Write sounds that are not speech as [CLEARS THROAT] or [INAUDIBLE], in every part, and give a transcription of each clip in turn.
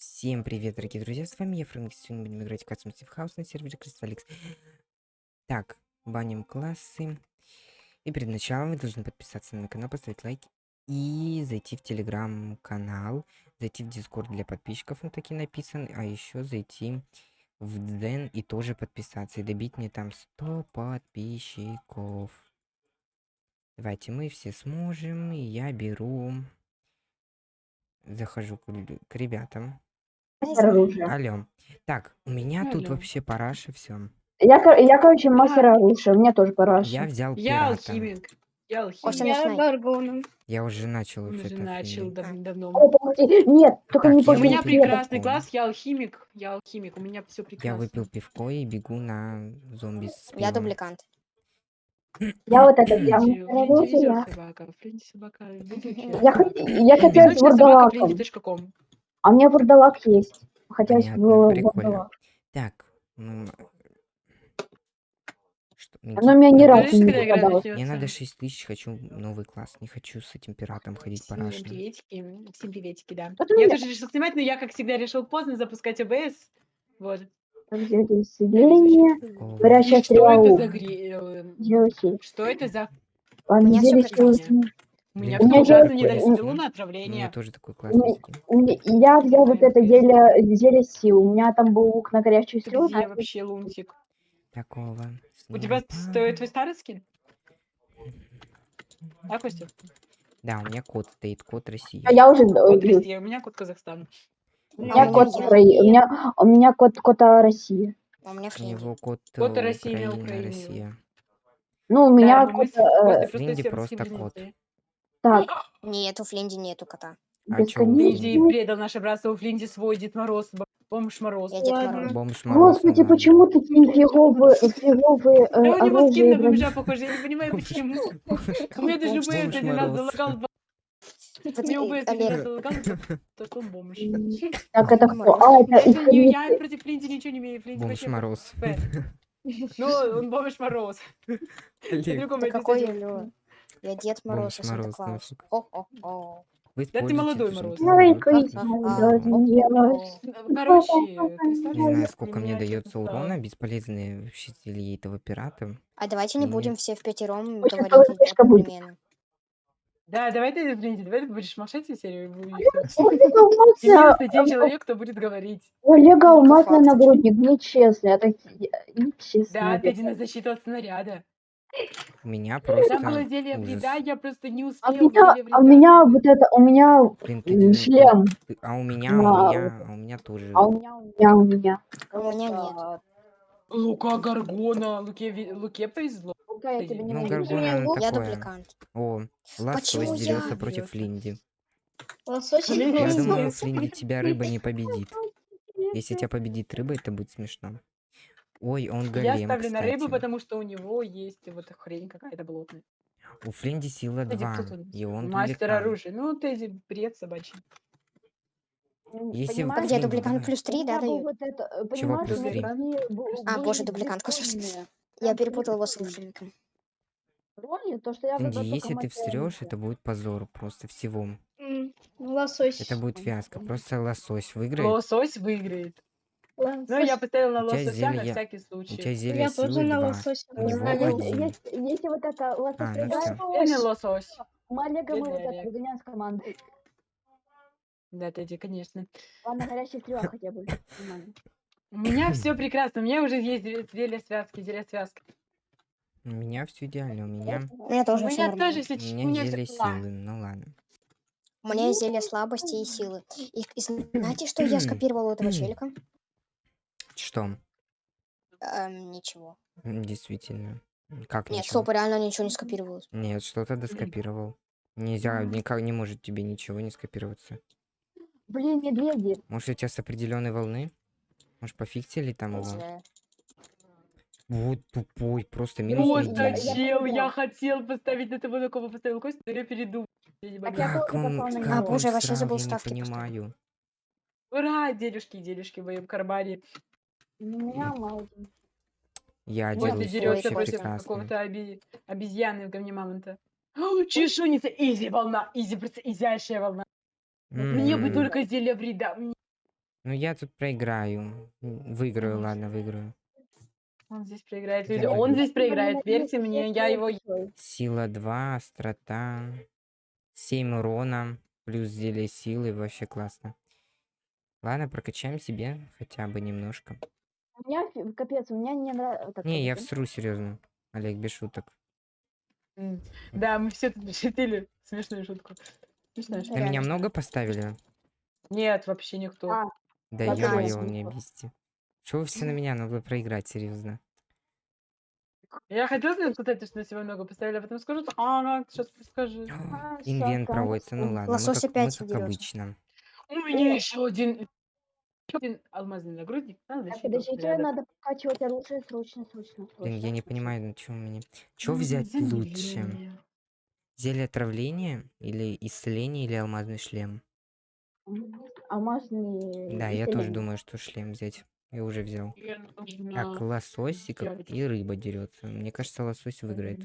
Всем привет, дорогие друзья, с вами я, Фрэнк, сегодня будем играть в Custom Steve House на сервере Кристалликс. Так, баним классы. И перед началом вы должны подписаться на мой канал, поставить лайк и зайти в телеграм-канал, зайти в дискорд для подписчиков, он таки написан, а еще зайти в Ден и тоже подписаться, и добить мне там 100 подписчиков. Давайте мы все сможем, и я беру... Захожу к, к ребятам. Оружия. Алло. Так, у меня тут Алло. вообще параша, все. Я, кор- я, короче, мастер оружия, у меня тоже параша. Я взял Я пирата. алхимик. Я алхимик. Я. Я уже начал уже начал дав- давно. О. Нет, только Так, не я У меня выпил прекрасный пивко. класс, я алхимик. Я алхимик, у меня все Я прекрасно. выпил пивко и бегу на зомби с Я пивом. дубликант. Я вот это, я Френди, мастер Френди везет оружия. собака, Френди собака. везучая Я, хот- я хотел с Везучая собака вурдалаком. Френди.ком. А у меня вурдалак есть. Хотелось Понятно, бы прикольно. вурдалак. Так. м, Что, Оно меня ни надо- разу не попадалось. Мне надо 6 тысяч, хочу новый класс. Не хочу с этим пиратом ходить Всем парашным. приветики, всем приветики, да. Ты Я меня- тоже решил снимать, но я, как всегда, решил поздно запускать ОБС. Вот. Разделение. О, Горячая И что это за гре... э. Что это за... Понедельник, всё прекрасно. сегодня. У меня такой ужасно не классный. дорастил на У меня отравление. тоже такой У классный. меня- скин. у меня- Я взял вот это зелье, зелье сил. У меня там был лук на горячую стрелу. где вообще, Лунтик? Такого. У тебя стоит твой старый скин? А, Костя? Да, у меня код стоит, код России. А я уже... э, Код России, у меня код Казахстан. У меня у код меня Украи- У меня, у меня код кота России. А у меня него код, Код России на Украина. Россия. Ну, у Да, меня код... Костей э, просто Френди так, Нет, у Фленди нету кота. А чё у бесконечный. Флинди предал наше братство, у Флинди свой Дед Мороз, б- Бомж Мороз. Я Дед Ладно. Мороз. Бомж Мороз, Господи, почему такие фиговые, фиговые э, Да у него скин оружия? на блин? бомжа похоже, я не понимаю почему. У меня даже Бомж УБС один раз Мороз. залагал, два- Вот, у меня э, УБС один раз Олег, залагал, то что он бомж. Так, это кто? А, это Это не, я против Флинди ничего не имею, Флинди Бомж вообще Мороз. [LAUGHS] Ну, он Бомж Мороз. На Олег, какой действительно- Алё? Я Дед Мороз, а Санта Клаус. Вы Да ты молодой Мороз. А, а, Короче, Не знаю, сколько мне дается урона, бесполезные зелья этого пирата. А давайте не будем все в пятером говорить одновременно. Да, давай ты, Флинди, давай ты будешь молчать всю серию. и Единственный один человек, кто будет говорить. у Олега Ну, по алмазный факту. нагрудник, нечестно, это нечестно. Да, ты один на защиту от снаряда. У меня Там было просто зелье вреда, я просто не А у успел. меня, зелье а у меня вот это, у меня Блин, ты, шлем, ты- а у меня, На- у меня, а у меня тоже. а у меня, у меня, у меня. У меня нет. Лука Гаргона, Луке, Луке повезло. Лука, я тебя не Ну. Гаргона, она Я такое. дубликант. О, лосось Почему дерется я? против. Лосось или Я лосось? Флинди тебя рыба не победит. Если тебя победит рыба, это будет смешно. Ой, он Я голем, ставлю на рыбу, кстати. потому что у него есть вот хрень какая-то болотная. У Флинди сила Кстати, 2, кто тут? и он Мастер оружия. Ну, Тэзи, бред собачий. Если Понимаешь, Где дубликант плюс у 3, меня да, дают? вот это, э, Чего плюс у меня три? такие бу- А, боже, дубликант, господи. Я Там перепутала его с. Роли, то, что я если ты встрешь, это будет позор просто всего. Ну, Лосось. Это будет фиаско. Просто лосось выиграет. Лосось выиграет. Лосось. Ну, я поставил на У лосося на зелье- всякий У случай. тебя зелье Я тоже силы на 2. лосось. У А если, если вот это лосось А, ну лосось. мы Олега мы вот это выгоняем с команды. Да, Тэдди, конечно. Ладно, горячая стрела [LAUGHS] хотя бы. У меня все прекрасно. У меня уже есть зелье- связки, зелье связки. У меня все идеально. У меня, У меня У тоже все меня тоже, у у меня зелье силы. Ну ладно. У меня есть зелье слабости и силы. И, и знаете, что я скопировал у этого челика? Что? Эм, ничего. М, Действительно. Как Нет, ничего? стоп, реально ничего не скопировалось. Нет, что-то доскопировал. Нельзя, никак не может тебе ничего не скопироваться. Блин, медведи. Может, у тебя с определенной волны? Может, пофиксили там Не его? знаю. Вот тупой, просто минус я- медведь. поняла. я хотел поставить на того, на кого поставил Костю, но я передумал. Я не Так могу. я Как тоже он, на как. А, боже, я он вообще срал, забыл я не ставки поставить. понимаю. Ура, делюшки, делюшки в моем кармане. Меня мало. Я Вот делаю вообще дерётся против какого-то оби- обезьяны в говне мамонта. О, Чешуница, изи волна, изи, просто изящая волна. Мне бы только зелье вреда. Ну я тут проиграю. Выиграю, ладно, выиграю. Он здесь проиграет. Люди, он здесь проиграет. Верьте мне, я его... Сила 2, острота, 7 урона, плюс зелье силы, вообще классно. Ладно, прокачаем себе хотя бы немножко. У меня фи- капец, у меня не нравится. Не, я всру, серьезно. Олег, без шуток. М, Да, мы все тут шутили. Смешную шутку. Смешная На шутка. меня Реально. много поставили? Нет, вообще никто. А, Да Вообще ё-моё, не бесите. Чего вы все на меня? Надо проиграть, серьезно. Я хотела сказать, кстати, что на себя много поставили, а потом скажут, а, сейчас скажи. А, Инвент проводится, ну ладно, мы Лосось как, мы опять как обычно. У меня еще один, один алмазный нагрудник. Надо Так, подождите, снарядов. надо прокачивать оружие срочно, срочно, срочно. Блин, я не понимаю, на чем мне. М, взять лучше? замедление. Зелье отравления или исцеление или алмазный шлем? Алмазный. Да, я тоже думаю, что шлем взять. Я уже взял. Я Так, нужна лососик и рыба дерется. Мне кажется, лосось выиграет.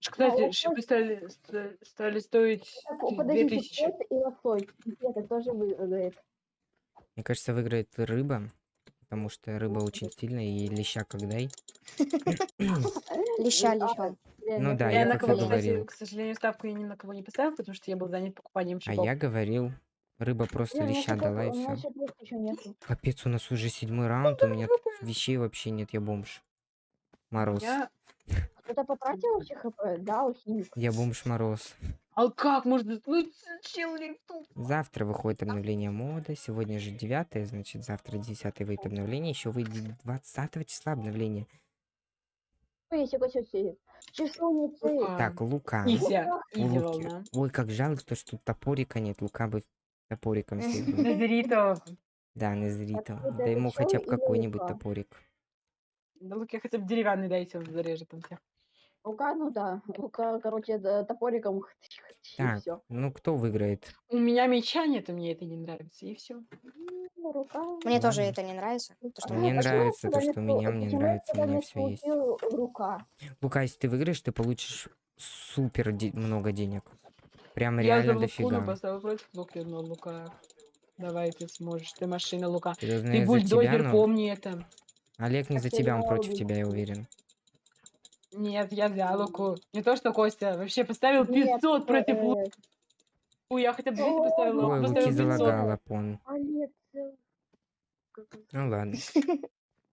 Кстати, лосось- шипы стали, ста- стали стоить Так, подождите, и лосось. Это тоже выиграет. Мне кажется, выиграет рыба. Потому что рыба очень сильная и леща как дай. [COUGHS] Леща, А, леща. Ну да, я я на кого, говорил. к сожалению, ставку я ни на кого не поставил, потому что я был занят покупанием А шипов. я говорил, рыба просто леща дала и все. Капец, у нас уже седьмой раунд, у меня тут вещей вообще нет, я бомж. Мороз. Я... [LAUGHS] Кто-то потратил вообще хп? Да, алхимик. Я бомж Мороз. А как можно... Ну, чел, тут. Завтра выходит обновление мода. Сегодня же 9, значит завтра 10 выйдет обновление. Еще выйдет 20 числа обновление. Так, Лука. Волна. Ой, как жалко, то, что тут топорика нет. Лука бы топориком. Дезерито. Да, Незрито. это Да ему хотя бы какой-нибудь топорик. Да луки хотя бы деревянный дайте, он зарежет там всех. Лука, ну да. Лука, короче, да, топориком. [LAUGHS] и Так, всё. ну кто выиграет? У меня меча нет, и мне это не нравится, и все. М, Рука. Мне тоже Ладно. это не нравится. то, что Мне нравится то, что вместо- меня, мне нравится, у меня всё есть. Рука. Лука, если ты выиграешь, ты получишь супер де- много денег. Прям Я за реально луку дофига. поставил против луки, но лука. Давай, ты сможешь, ты машина лука. Серьезно, Ты я за тебя, бульдозер, но... помни это. Олег не за тебя, он против тебя, я уверен. Нет, я за луку. Не то, что Костя. Вообще поставил Нет, 500 против э, луку. Я хотя бы 200 Ой, поставила, Ой, Луки поставил 500. залагала, пон. Э, как- Ну ладно. [LAUGHS]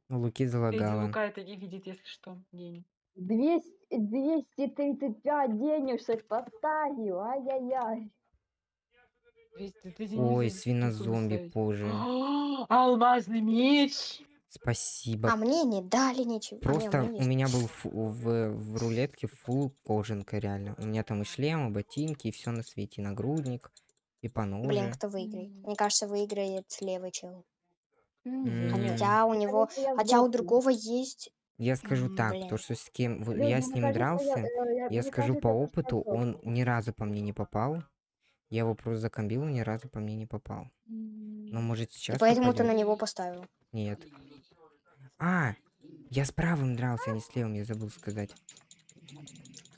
У Луки залагала. Лука это не видит, если что. Гений. 200, 235 денежек поставил. Ай-яй-яй. 200, ты не Ой, свинозомби позже. А, [GASPS] Алмазный меч! Спасибо. А мне не дали ничего. А, не, Просто меня у меня был фу- в, в рулетке фул кожанка, реально. У меня там и шлем, и ботинки, и все на свете, и нагрудник, и поножи. Блин, кто выиграет? Мне кажется, выиграет левый чел. М. Хотя у него, я хотя у другого есть. Я скажу так, блин. то, что с кем Блин, я с ним кажется, дрался, э, я, я мне скажу кажется, по я опыту, он ни разу по мне не попал. Я его просто закомбил, ни разу по мне не попал. Но может И сейчас поэтому ты на попадет? него поставил. Нет. А, я с правым дрался, а не с левым, я забыл сказать.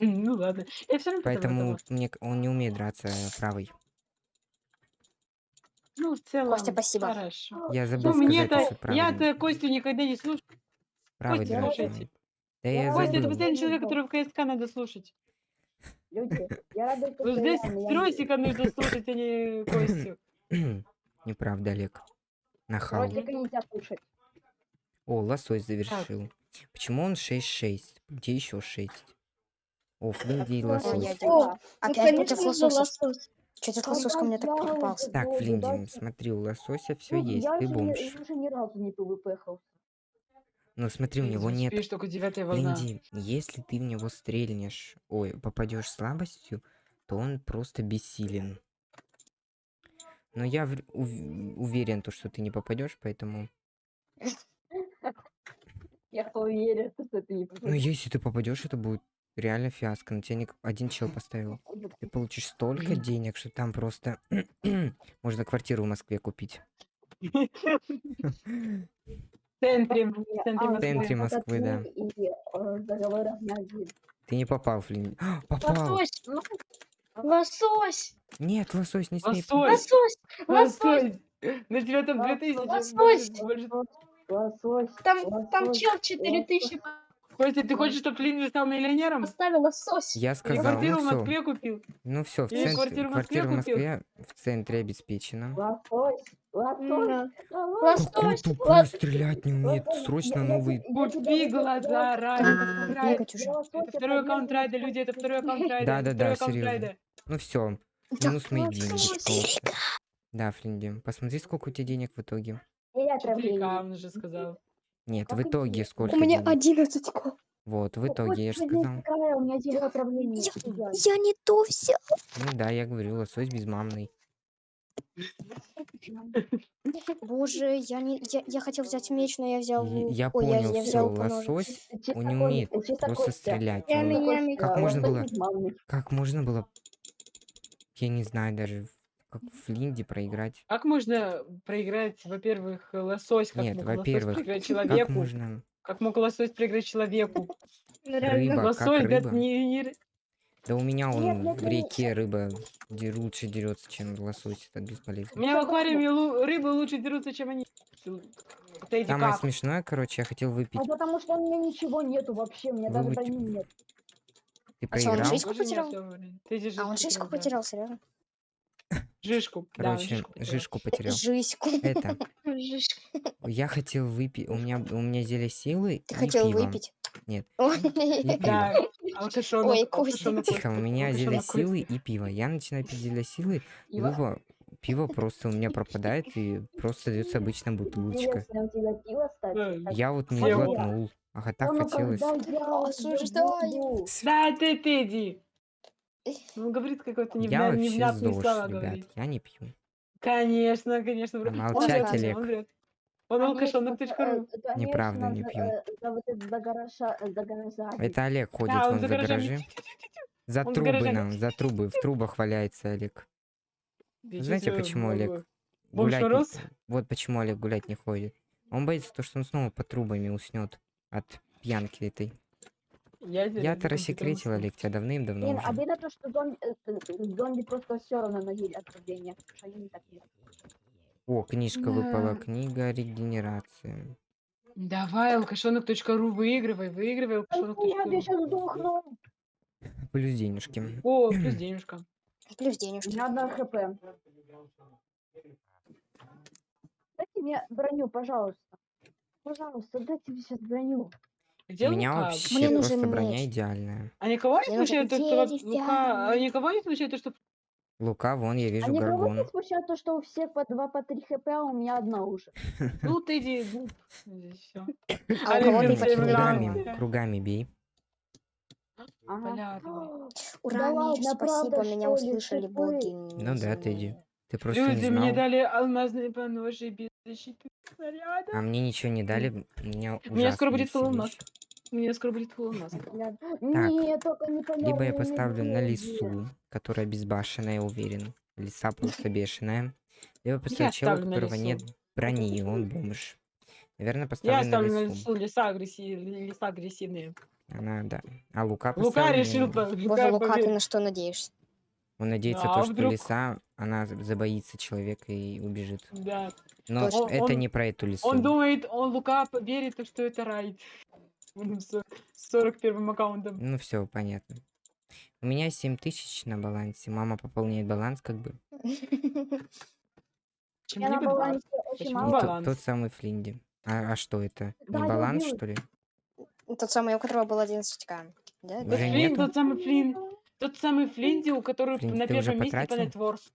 Ну ладно. Я все равно Поэтому мне, он не умеет драться э, правый. Ну, в целом, Костя, спасибо. хорошо. Я забыл Ну, сказать, что правый, я-то Костю никогда не слушаю. правый Костя, слушайте. Да Я Костя, это забыл. последний человек, которого в КСК надо слушать. Люди, я рада, что здесь Тросика [LAUGHS] нужно слушать, а не Костю. [CLEARS THROAT] Неправда, Олег. Нахал. Ротика нельзя слушать. О, лосось завершил. Почему он 6-6? Где еще 6? О, Флинди и Ну, лосось. О, Опять ну, против лосося. лосось. Что-то Когда лосось ко мне так я попался. уже Так, Флинди, смотри, у лосося все Ну, есть, ты бомж. я уже ни разу не пвпхал. Но смотри, у него не нет. Флинди, если ты в него стрельнешь, ой, попадешь слабостью, то он просто бессилен. Но я ув- уверен, то, что ты не попадешь, поэтому... [LAUGHS] Я уверен, что ты не Ну, если ты попадешь, это будет реально фиаско. На тебя один чел [LAUGHS] поставил. Ты получишь столько денег, что там просто [CLEARS THROAT] можно квартиру в Москве купить. [LAUGHS] [LAUGHS] В центре, в центре А, В центре Москвы. Да. Э. Ты не попал, Флинди. А, [GASPS] Попал! Лосось. ну, Лосось. Нет, лосось, не смей. Лосось, Лосось. Лосось. лосось. На тебя там 2000. Лосось. Лосось. Там, там Лосось, чел 4000 Костя, ты хочешь, чтобы Флинн стал миллионером? поставил лосось. Я сказал, квартиру в ну все. Москве купил? Ну все, в центре, квартиру в Москве квартира в? Москве в центре обеспечена. Лосось. Лосось. Лосось. Какой стрелять не умеет. Срочно Я- я новый. я Купи глаза, Райда. Это второй аккаунт Райда, люди, это второй аккаунт Райда. Да-да-да, серьезно. Ну все, минус мои деньги. Да, Флинди, посмотри, сколько у тебя денег в итоге. И я 4К, отравление. он уже сказал. Нет, в Как итоге интересно. сколько У меня денег? 11 ко. Вот, в итоге, я же сказал. У меня отравления. Я, я не то взял. Ну да, я говорю, лосось безмамный. Боже, я не, я, я хотел взять меч, но я взял. Лук. Я Ой, понял, я все, взял лосось, Чисто он не кон- умеет чисто просто Костя. стрелять. Я он- меня- Костя, Как можно было-. Как можно было, я не знаю даже, в- как в Флинде проиграть? Как можно проиграть, во-первых, лосось, как Нет, мог лосось во-первых, проиграть Как человеку? можно? Как мог лосось проиграть человеку? Ну. Рыба, как Лосось, да, рыба? не, не- Да у меня он Нет, нет, в нет. реке рыба де- лучше дерется, чем лосось, это У бесполезно. меня в аквариуме лу- рыбы лучше дерутся, чем они. Самое как? смешное, короче, я хотел выпить. Ну, потому что у меня ничего нету вообще, у меня даже Выбыть- брони нет. Ты А он проиграл? жизнь Тоже не потерял? А он да. потерял, серьезно? Жишку. да, Короче, жишку потерял. жишку потерял. Жизньку. Это, [LAUGHS] Жишь. я хотел выпить, у меня, у меня зелье силы Ты и хотел пиво. выпить? Нет. [LAUGHS] Ой, И пиво. Да, алкашонок. Ой, алкашонок Тихо, у меня зелье алкашонок Костя. силы и пиво. Я начинаю пить зелье силы, и Пиво? пиво, пиво просто у меня пропадает, и просто дается обычная бутылочка. Интересно, у тебя пиво, Я вот не Съел. глотнул. Ага, так хотелось. я буду? Да, ты, ты иди. Ну, говорит какой-то невня... невнятные ЗОЖ, слова ребят, говорит. я не пью. Конечно, конечно. Он Молчать, Олег. Он врет. Он алкашонок.ру. э, конечно, Неправда, не пью. э, вот это Олег ходит Да, он за гаражи. За Он трубы нам, за трубы. В трубах валяется Олег. Знаете, почему Олег гулять не-? Вот почему Олег гулять не ходит. Он боится то, что он снова под трубами уснет от пьянки этой. Я, Я-то компьютером рассекретил. Олег, тебя давным-давно Блин, обидно то, что зомби, э, зомби просто все равно носили отравление. потому что они не так делают. О, книжка выпала. Да. Книга регенерации. Давай, алкашонок.ру, выигрывай, выигрывай алкашонок.ру. я сейчас сдохну. [CLEARS THROAT] Плюс денежки. О, плюс денежка. Плюс денежки. меня одна хп. Дайте мне броню, пожалуйста. Пожалуйста, дайте мне сейчас броню. Где У меня Лука? вообще Мне просто нужен броня меч. идеальная. А никого не нужен смущает то, что... вот. Лука, а никого не смущает то, что... Лука, вон, я А вижу никого горгон. не смущает то, что у всех по 2 по 3 хп, а у меня одна уже. Ну, ты иди, ну, здесь всё. [LAUGHS] А у кого-то. Кругами, кругами бей. Ага. Ура, меч, спасибо, меня услышали боги. Ну да, Тедди. Ты просто не Люди мне знал. дали алмазные поножи без защиты снаряда. А мне ничего не дали, меня У меня скоро будет. У меня скоро будет алмаз. Бля, Нет, только не Либо я понятно, поставлю на лису, которая безбашенная, я уверен. Лиса просто [LAUGHS] бешеная. Либо поставлю Я чела, у ставлю которого нет брони, и он бомж. Наверное, Я поставлю на оставлю на лесу леса, агрессив... леса агрессивные. Она, да. А Лука Лука решил... по- Боже, Лука Лука, ты на что надеешься? Он надеется Да, то, а что вдруг? лиса, она за- забоится человека и убежит. Да. Но Точно. это Он- не про эту лису. Он думает, он Лука верит, что это райд. [LAUGHS] Он с 41 аккаунтом. Ну все, понятно. У меня 7 тысяч на балансе. Мама пополняет баланс, как бы. [LAUGHS] Чем Я на балансе очень мало. тот, баланс? тот самый Флинди. А, а что это? Не баланс, что ли? Тот самый, у которого был 11к. Да? Уже Флинн, нету? тот самый Флинн. Тот самый Флинди, у которого Флинн, на ты уже первом месте по потратил? нетворс.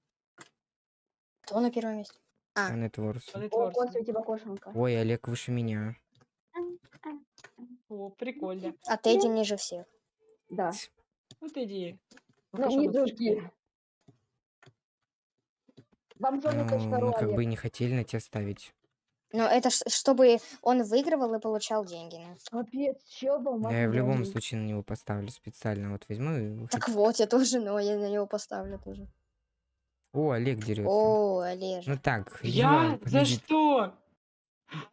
Кто на первом месте? А, А, Нетворс. По О, у тебя кошенка. Ой, Олег выше меня. О, прикольно. а Тедди ниже всех. Да. Вот иди. Ну, не другие. Бомжоны.ру, Ну, мы как бы не хотели на тебя ставить. Но это ж- чтобы он выигрывал и получал деньги. ну. Капец, чё был? Я в любом случае на него поставлю специально. Вот возьму и... Так вот, я тоже, но я на него поставлю тоже. О, Олег дерется. О, Олеж. Ну так, Я? Ива За победит. что?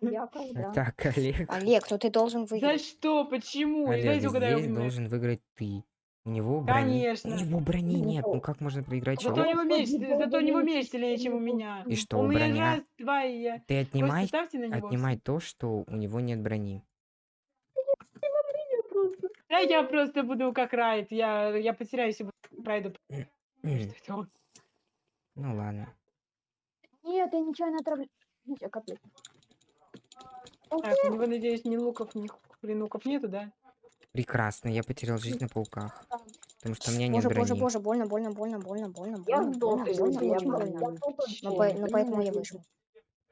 Я [LAUGHS] когда? Так, Олег. Олег, ну ты должен За выиграть. что? Почему? Олег, Давайте угадаем. здесь мы. должен выиграть ты. У него брони. Конечно. У него брони нет. Ну как можно проиграть Зато у него меч, Господи, зато у него меч сильнее, чем у не меня. И что, У меня броня? раз, два, и я. Ты отнимай, ставьте на него. отнимай то, что у него нет брони. Да я просто буду как Райт. Я, я потеряюсь и буду Райду. Он? Ну ладно. Нет, я отравлю. Ну, всё, капец. Так, у него, надеюсь, ни луков, ни хренуков нету, да? Прекрасно, я потерял жизнь на пауках. Потому что у меня нет Боже, боже, брони. боже, больно, больно, больно, больно, больно, Я больно, сдох, больно, больно, я больно. я сдох, по- я ну, поэтому я вышел.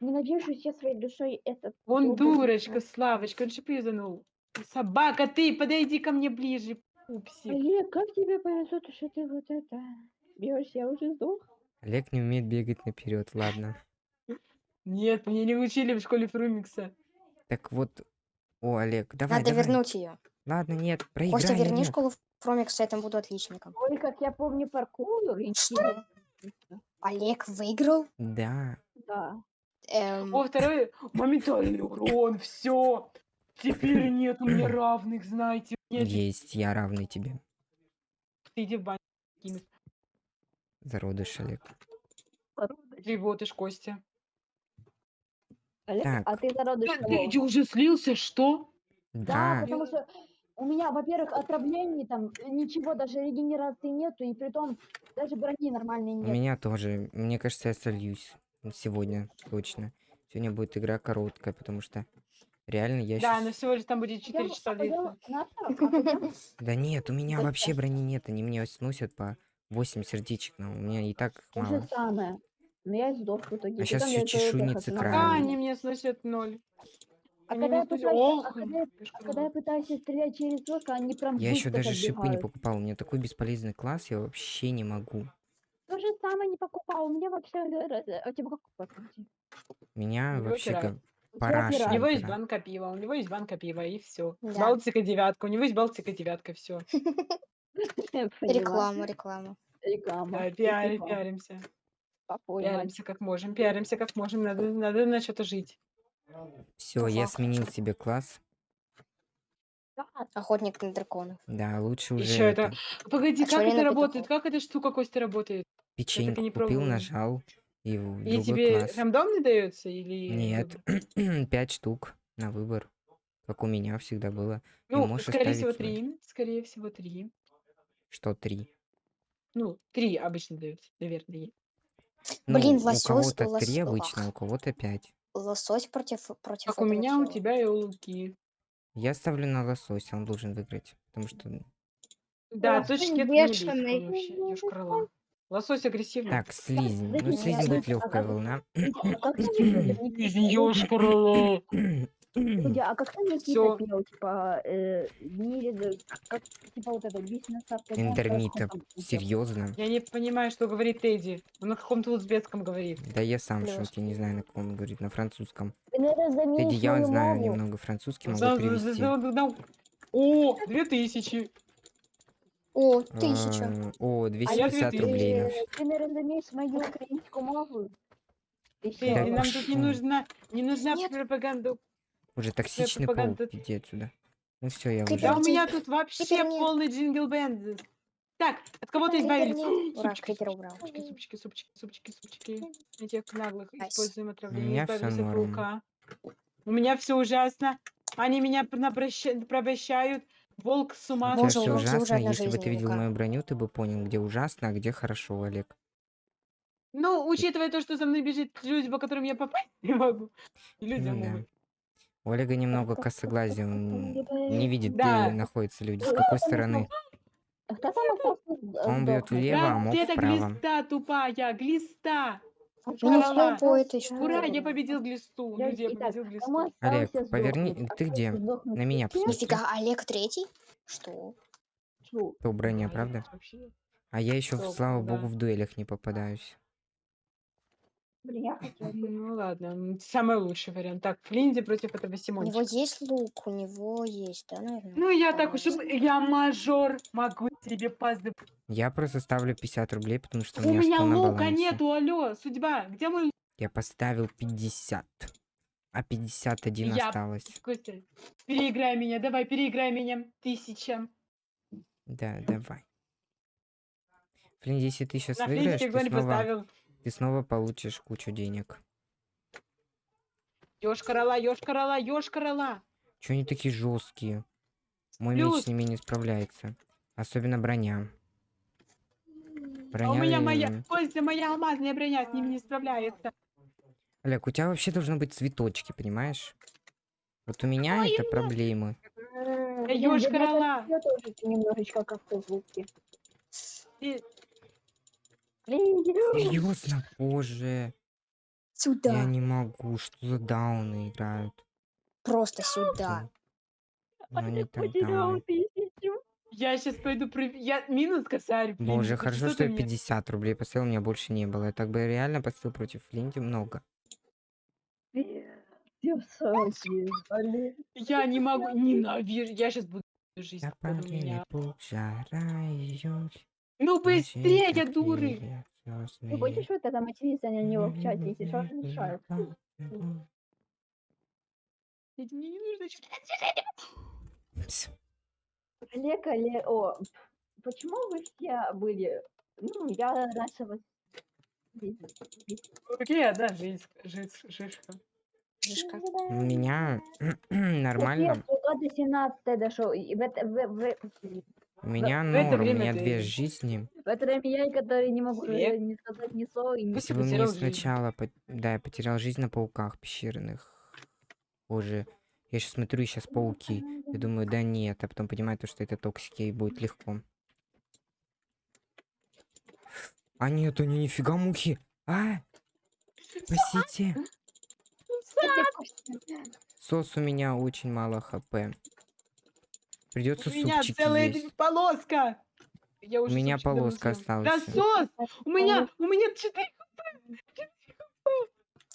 Ненавижу все своей душой этот. Он дурочка. Славочка, он же пизанул. Собака, ты, подойди ко мне ближе, пупсик. Олег, как тебе повезло, то, что ты вот это... Бьешься, я уже сдох. Олег не умеет бегать наперед, ладно. Нет, мне не учили в школе Фрумикса. Так вот. О, Олег, давай, Надо давай. вернуть ее. Ладно, нет, проиграй, Костя, верни Олег. школу Фромикса, я там буду отличником. Ой, как я помню паркур. Что? Олег выиграл? Да. Да. Эм, О, второй моментальный урон, все. Теперь [CLEARS THROAT] нет у меня равных, знаете. Теперь- Есть, я равный тебе. Ты иди в баню. кинешь. Зародыш, Олег. Животыш, Костя. Олег, Так. а ты зародыш Ты, ты уже слился, что? Да, Да. потому что у меня, во-первых, отравлений там ничего, даже регенерации нету, и при том даже брони нормальной У нет. меня тоже. Мне кажется, я сольюсь. Сегодня, точно. Сегодня будет игра короткая, потому что реально я Да, щас- но всего лишь там будет Пойдём- 4 часа а пойдём длиться. а Да нет, у меня Да вообще сейчас. брони нет. Они мне сносят по 8 сердечек, но у меня и так То же мало. самое. Но я сдох в итоге. А я ТТХ чешуйницы сама. крайние. А, они мне сносят ноль. А когда я пытаюсь, а когда я- а когда я пытаюсь стрелять через лук, они прям Я еще даже шипы не покупал. У меня такой бесполезный класс, я вообще не могу. То же самое не покупал. У меня вообще... э, У тебя как покупать? Меня него вообще как параша. У него есть банка пива, у него есть банка пива, и все. Да. Балтика девятка, у него есть Балтика девятка, все. Реклама, [LAUGHS] реклама. Реклама. Да, пиаримся. Пиаримся как можем, пиаримся как можем, надо, надо на что-то жить. Все, я сменил себе класс. Охотник на драконов. Да, лучше уже Еще это. это. Погоди, А как это петухов? работает? Как эта штука Костя работает? Печеньку не купил, пробовала. нажал. И в И тебе класс. рандомный дается или. Нет, [CLEARS THROAT] пять штук на выбор. Как у меня всегда было. Ну, скорее всего, свой. три. Скорее всего, три. Что три? Ну, три обычно даются, наверное. Блин, ну, у лосось- кого-то три обычно, ах. у кого-то пять. Лосось против, против Как у этого меня, у тебя и у Луки. Я ставлю на лосось, он должен выиграть. Потому что... Да, Лосось точки это не бесит бешеный. он вообще, ёж крыла. Лосось агрессивный. Так, слизень. Ну, слизень будет легкая волна. Никита- Ёж крыла. Подожди, а как ты Никита Всё. пел, типа, э, в мире, да, как, типа, вот это, он там пел? Серьезно? Я не понимаю, что говорит Тедди. Он на каком-то узбекском говорит. Да я сам в Плюс. шоке, не знаю, на каком он говорит, на французском. Заменишь Эдди, я мою знаю мову. немного французский, могу За- за- перевести. за- за- О, две тысячи. О, тысяча. Э, О, А 250 ты- рублей. на Ты, наверное, заменишь мою украинскую мову. Ты Да нам тут не пошёл. нужна, не нужна Нет. пропаганда. Уже токсичный паук, иди отсюда. Ну все, я уже... Да у меня тут вообще полный джингл бенд. Так, от кого-то избавились. Ура, супчики, убрал. супчики, супчики, супчики, супчики, супчики. Этих наглых используем У отравление. Избавились от паука. У меня все ужасно. Они меня порабощают. Волк с ума У тебя все ужасно. Если бы ты видел мою броню, ты бы понял, где ужасно, а где хорошо, Олег. Ну, учитывая то, что за мной бежит люди, по которым я попасть не могу. И люди Ну да. могут. Олега немного косоглазие, он не видит, Да. где находятся люди, с какой стороны. А Кто с- Он бьет влево, а мог это вправо. глиста тупая, глиста. Ну, штуке. Ура, я победил глисту. Я- Люди, я победил глисту. Олег, поверни- сдохнуть? ты где? На меня посмотри. Нифига, Олег третий? Что? То броня, Да, правда? А я еще, слава богу, в дуэлях не попадаюсь. Блин, я хотела. Ну ладно, м, самый лучший вариант. Так, Флинди против этого У него Симончика. есть лук, у него есть, да, наверное? Ну я так уж, и я мажор, могу тебе поздравить. Я просто ставлю 50 рублей, потому что У у меня меня что на лука балансе. нету, алло, судьба, где мой лук? Я поставил 50. А 51 Я- осталось. Костя, переиграй меня, давай, переиграй меня. Тысяча. Да, давай. Флин, если ты сейчас На выиграешь, флинтике ты снова, поставил. Ты снова получишь кучу денег. Ёшкарала, ёшкарала, ёшкарала. Чё они такие жесткие? Мой меч Плюс. с ними не справляется. Особенно броня. А Броня... у меня моя, э, Костя, моя алмазная броня с ними не справляется. Олег, у тебя вообще должны быть цветочки, понимаешь? Вот у меня это проблемы. Я ёшкарала. Я тоже немножечко как-то звуки. Серьезно, боже. Я Сюда. не могу. Что за дауны играют? Просто сюда. Они так Потерял дауны. тысячу. Я сейчас пойду пров- Я минус косарь. блин, Боже, хорошо, что я мне- 50 рублей поставил, у меня больше не было. Я так бы реально поставил против Флинти много. Я не могу, ненавижу. Я сейчас буду жизнь Я жара ее. Ну быстрее, дуры! Ты хочешь вот это материться на него в чате, если что, не мешает? Мне не нужно читать. Олег, Олег, о, почему вы все были? Ну, я раньше вас видела. Окей, да, жизнь, шишка. Жишка. У меня [CLEARS THROAT] нормально. Только до 17 дошел. У меня норм, у меня ты- две жизни. в это время я, который не могу э, не сказать ни слова и ни Если бы мне сначала... пот- Да, я потерял жизнь на пауках пещерных. Боже. Я сейчас смотрю, сейчас пауки. Я думаю, да нет. А потом понимаю, то, что это токсики, и будет легко. А нет, они нифига мухи. А! Спасите. Сос у меня очень мало хп. Придется У меня супчики целая есть. полоска. Я У уже меня супчик давно полоска осталась. Насос! У меня, у меня четыре.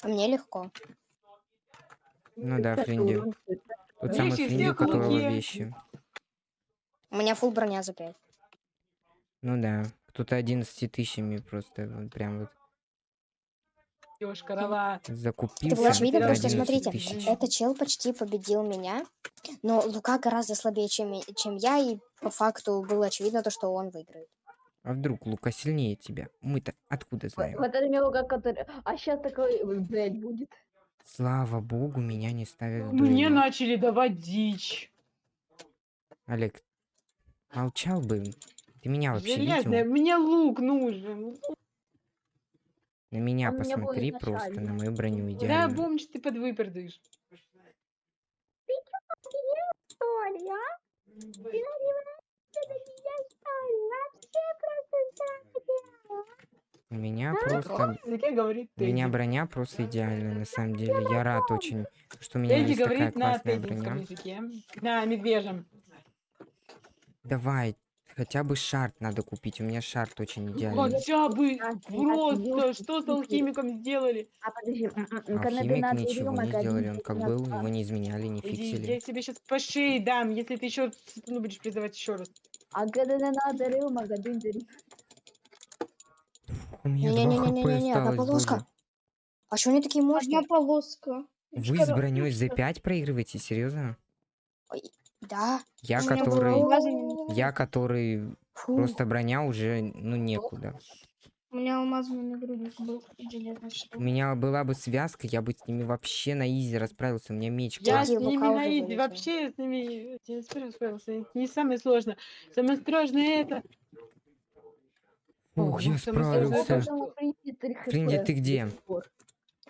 А мне легко. Ну да, Фринди. Тот самый Фринди, у которого вещи. У меня фул броня за 5. Ну да. Кто-то 11 тысячами просто вот прям вот Ёшкарова. Это закупился было очевидно, на потому что, 11 смотрите, тысяч. этот чел почти победил меня, но Лука гораздо слабее, чем, чем я, и по факту было очевидно то, что он выиграет. А вдруг Лука сильнее тебя? Мы-то откуда знаем? Вот это мелко, который... А сейчас такой, ой, блядь, будет. Слава богу, меня не ставят в Мне дуэли. начали давать дичь. Олег, молчал бы. Ты меня вообще Железная, видел? мне лук нужен. На меня Он у меня посмотри просто, на мою броню Да, идеально. помнишь, ты подвыпердышь. Что ли, а? Ты наливаешься на меня, что ли? Вообще просто У меня просто... Языке говорит У меня броня просто идеальная, на самом деле. Я рад очень, что у меня Тедди есть такая говорит на классная теддинском броня. языке. На медвежьем. Давай, хотя бы шарт надо купить. У меня шарт очень идеальный. Хотя бы просто, что с алхимиком сделали? А подожди, Алхимик ничего не сделали, он как был, его не изменяли, не фиксили. я тебе сейчас по шее дам, если ты еще ну, будешь призывать еще раз. А когда не надо один дерь- У меня 2 Не-не-не-не-не, одна полоска. А что они такие Одна мощные? полоска. Вы с броней за 5 проигрываете, серьезно? Да. Я, У было который... алмазный- Я, который... Фу. Просто броня уже, ну, некуда. У меня алмазный нагрудник был железный У меня была бы связка, я бы с ними вообще на изи расправился. У меня меч Я классный. с ними на изи, вообще с ними я не самое сложное. Самое сложное это. Ух, я справился. Фринди ты где?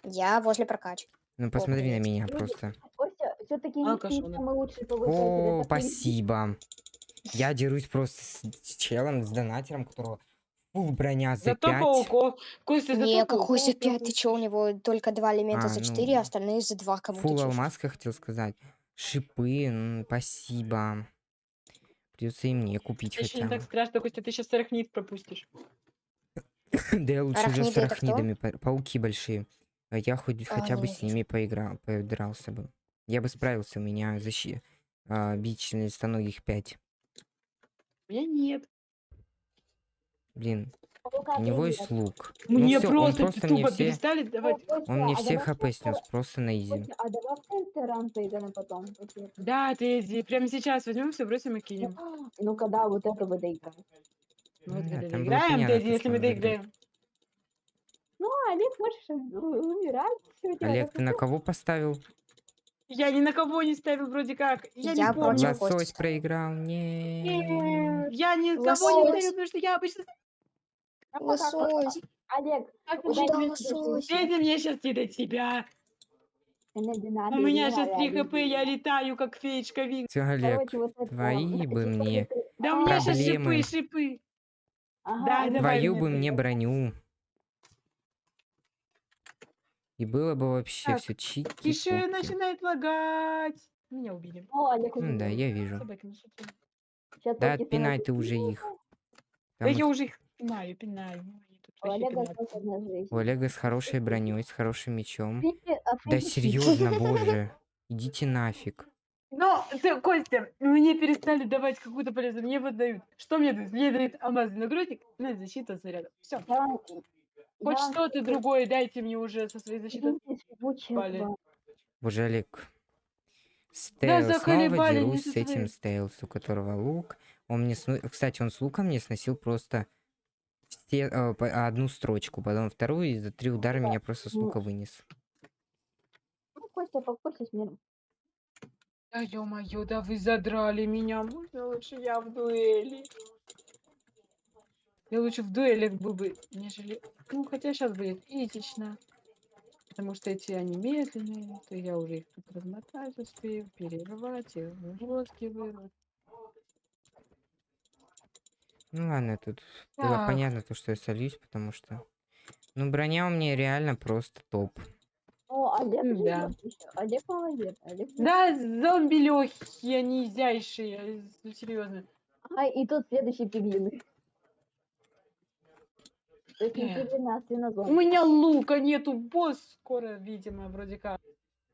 Я возле прокачки. Ну, посмотри на меня просто. Все-таки не самый лучший О, спасибо. Я дерусь просто с с челом, с донатером, которого фул броня за Зато 5. пауков. Костя, зато Не, какой за пауков 5? Ты чё, у него только два элемента А, за ну, 4, а остальные за 2 кому-то Фул алмазка хотел сказать. Шипы, м, спасибо. Придется и мне купить Еще не хотя так бы. страшно, Костя, ты сейчас арахнит пропустишь. [COUGHS] Да я лучше уже Арахниды с это кто? арахнидами, па- пауки большие. А Я хоть А, хотя бы с ними поиграл, подрался бы. Я бы справился, у меня защи... а, бич листоногих 5. У меня нет. Блин, Паука у него есть лук. Мне ну всё, он просто, просто мне все... перестали давать. Он мне а все хп просто- снес, просто на изи. А давай в Тентеран поиграем потом. это. Да, ты иди, прямо сейчас возьмем все, бросим и кинем. [GASPS] Ну когда вот это вы доиграем. Ну, вот Да, когда доиграем, то, если мы доиграем. Ну, Олег, можешь умирать. Олег, ты на кого поставил? Я ни на кого не ставил вроде как. Я, Я не помню. Лосось Кости. проиграл. Не. Я ни на кого не ставил, потому что я обычно... А Лосось. Олег? Тедди мне сейчас не до тебя. У меня сейчас надо, 3 Олег. хп, я летаю, как феечка Винг. Всё, Олег, твои бы мне Да у меня сейчас шипы, шипы. Да, давай твою бы мне броню. И было бы вообще Так, все чики. Тише начинает лагать. Меня убили. О, Олег уже Ну да, я вижу. Собаки Да только отпинай ты уже их. Да Потому я уже их пинаю, пинаю. Они тут У вообще Олега пинают. осталась одна жизнь. у Олега с хорошей броней, с хорошим мечом. Фрики- а Да фрики- серьезно, [LAUGHS] боже. Идите нафиг. Но, ты, Костя, мне перестали давать какую-то полезную. Мне вот дают. Что мне дают? Мне дают алмазный нагрудник, ну и защита от снарядов. Все. Хоть вам что-то другое дайте мне уже со своей защитой. Боже, Олег. Стейл снова заколебали, не дерусь с этим. Стейлс, у которого лук. Он мне сну- Кстати, он с луком мне сносил просто все, э, по- одну строчку, потом вторую, и за три удара меня просто с Ну. лука вынес. Ну, Костя, покойся с миром. Да ё-моё, да вы задрали меня. Можно лучше я в дуэли? Я лучше в дуэлях был бы, нежели... Ну, хотя сейчас будет этично. Потому что эти они медленные, то я уже их тут размотать успею, перерывать, и глотки вырвать. Ну ладно, тут было Так. понятно то, что я сольюсь, потому что... Ну, броня у меня реально просто топ. О, Олег да. Олег молодец. Олег. Да, зомби легкие, они изящие, ну, серьезно. А, и тут следующий пингвин. То есть не Э. пингвин, а У меня лука нету, босс скоро, видимо, вроде как.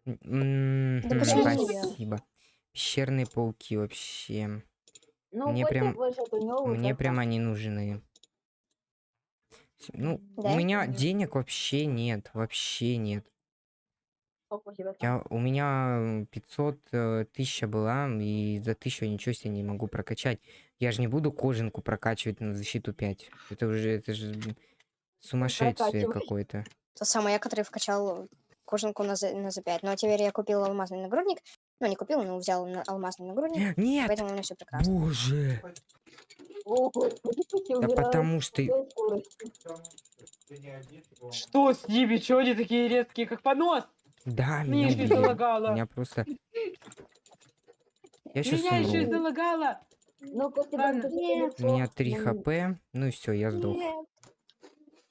М, Да мгм, почему я? Спасибо. Пещерные пауки вообще. Ну, мне прям- Мне прям они нужны. Ну, Да? у меня денег вообще нет, вообще нет. Я, у меня 500 э, тысяча была, и за тысячу ничего себе не могу прокачать. Я же не буду кожанку прокачивать на защиту 5. Это уже, это же сумасшествие какое-то. Тот самый я, который вкачал кожанку на, за, на за 5. Но теперь я купил алмазный нагрудник. Ну, не купил, но взял на- алмазный нагрудник. [GASPS] Нет! Поэтому у меня все прекрасно. Боже! Да потому что... Что с ними? Чё они такие резкие, как понос? Да, Меня меня. Меня просто... Я Меня еще и залагало. [LAUGHS] Ну, Костя Ладно. даже Нет. У меня 3 Ну, хп, ну и все, я сдох. Нет.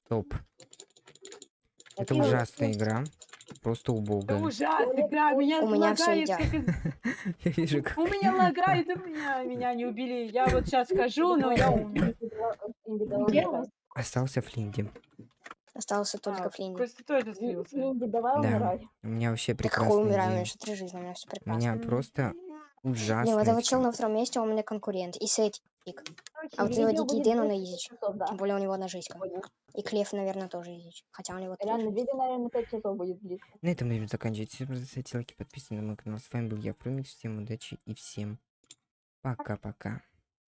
Топ. Это Какие ужасная игра. Просто Это убогая. ужасно, да, меня У меня лагает, как [LAUGHS] Я вижу, как... У меня лагает, у меня, меня не убили. Я вот сейчас скажу, но я умер. Остался Флинди. Остался только А, Флинди. Костя тоже слился. Инди, давай Да. умирай. У меня вообще Да какой умираю, у меня еще три жизни, у меня все У прекрасно. меня просто Блин, ужасный. вот этого всё. чел на втором месте, он у меня конкурент. И Сетик. А вот этого видео Дикий Дэн, он 10 изич. да. Тем более у него одна жизнь. И Клев, наверное, тоже изич. Хотя у него Реально, видео, наверное, 5 часов будет длиться. На этом будем заканчивать. Всем ставьте лайки, подписывайтесь на мой канал. С вами был я, Фрумикс. Всем удачи и всем пока-пока.